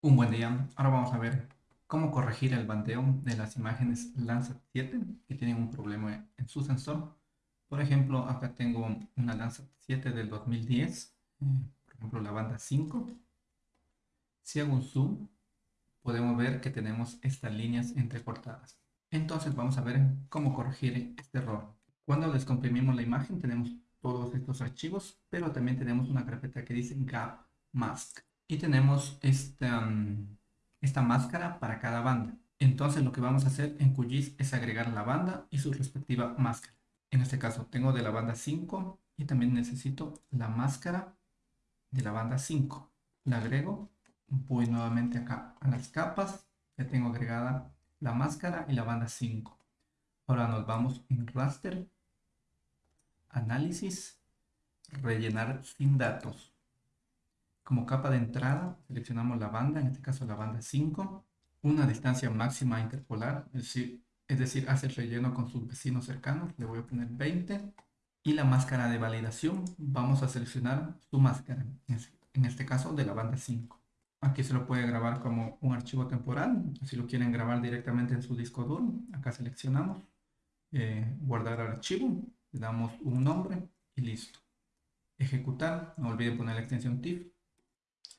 Un buen día. Ahora vamos a ver cómo corregir el bandeo de las imágenes Landsat 7 que tienen un problema en su sensor. Por ejemplo, acá tengo una Landsat 7 del 2010, eh, por ejemplo la banda 5. Si hago un zoom, podemos ver que tenemos estas líneas entrecortadas. Entonces vamos a ver cómo corregir este error. Cuando descomprimimos la imagen tenemos todos estos archivos, pero también tenemos una carpeta que dice gap mask y tenemos esta, esta máscara para cada banda. Entonces lo que vamos a hacer en QGIS es agregar la banda y su respectiva máscara. En este caso tengo de la banda 5 y también necesito la máscara de la banda 5. La agrego, voy nuevamente acá a las capas, ya tengo agregada la máscara y la banda 5. Ahora nos vamos en raster, análisis, rellenar sin datos. Como capa de entrada seleccionamos la banda, en este caso la banda 5, una distancia máxima interpolar, es decir, es hace el relleno con sus vecinos cercanos, le voy a poner 20. Y la máscara de validación, vamos a seleccionar su máscara, en este caso de la banda 5. Aquí se lo puede grabar como un archivo temporal, si lo quieren grabar directamente en su disco duro, acá seleccionamos, eh, guardar archivo, le damos un nombre y listo. Ejecutar, no olviden poner la extensión TIFF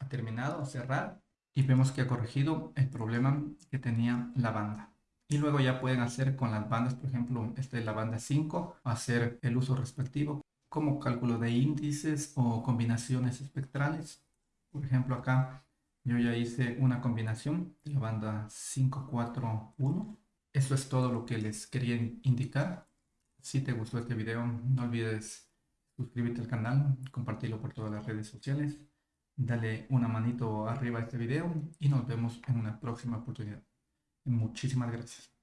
terminado, cerrar y vemos que ha corregido el problema que tenía la banda. Y luego ya pueden hacer con las bandas, por ejemplo, esta es la banda 5, hacer el uso respectivo como cálculo de índices o combinaciones espectrales. Por ejemplo, acá yo ya hice una combinación de la banda 541. Eso es todo lo que les quería indicar. Si te gustó este video, no olvides suscribirte al canal, compartirlo por todas las redes sociales dale una manito arriba a este video y nos vemos en una próxima oportunidad. Muchísimas gracias.